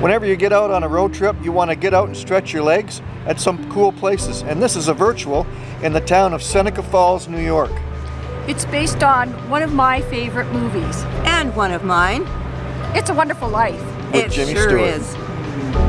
Whenever you get out on a road trip, you want to get out and stretch your legs at some cool places. And this is a virtual in the town of Seneca Falls, New York. It's based on one of my favorite movies. And one of mine. It's a Wonderful Life. With it Jimmy sure Stewart. is.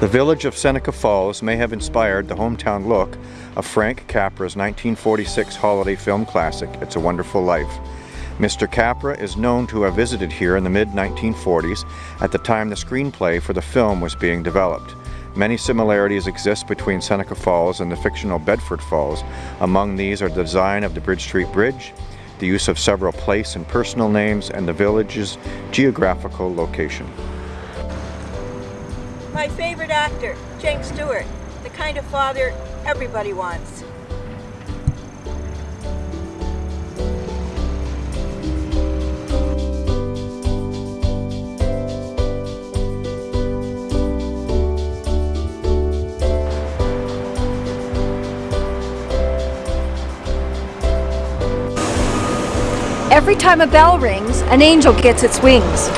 The village of Seneca Falls may have inspired the hometown look of Frank Capra's 1946 holiday film classic, It's a Wonderful Life. Mr. Capra is known to have visited here in the mid 1940s at the time the screenplay for the film was being developed. Many similarities exist between Seneca Falls and the fictional Bedford Falls. Among these are the design of the Bridge Street Bridge, the use of several place and personal names, and the village's geographical location. My favorite actor, James Stewart. The kind of father everybody wants. Every time a bell rings, an angel gets its wings.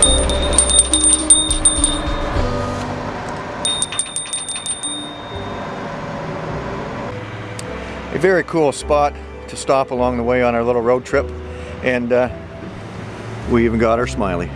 A very cool spot to stop along the way on our little road trip and uh, we even got our smiley.